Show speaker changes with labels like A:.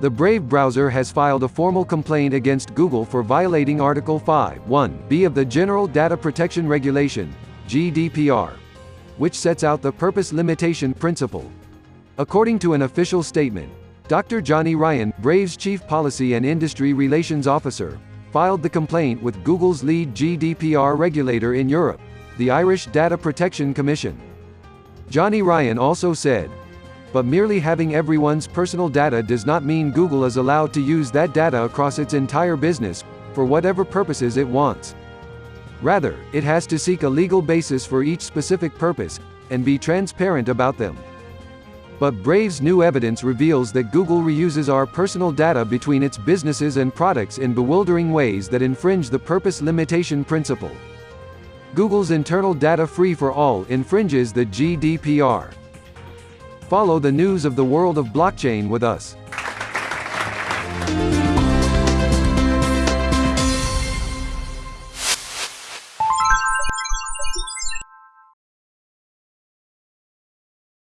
A: The Brave browser has filed a formal complaint against Google for violating Article 5.1b of the General Data Protection Regulation, GDPR, which sets out the purpose limitation principle. According to an official statement, Dr. Johnny Ryan, Brave's Chief Policy and Industry Relations Officer, filed the complaint with Google's lead GDPR regulator in Europe, the Irish Data Protection Commission. Johnny Ryan also said, but merely having everyone's personal data does not mean Google is allowed to use that data across its entire business, for whatever purposes it wants. Rather, it has to seek a legal basis for each specific purpose, and be transparent about them. But Brave's new evidence reveals that Google reuses our personal data between its businesses and products in bewildering ways that infringe the purpose limitation principle. Google's internal data free for all infringes the GDPR. Follow the news of the world of blockchain with us.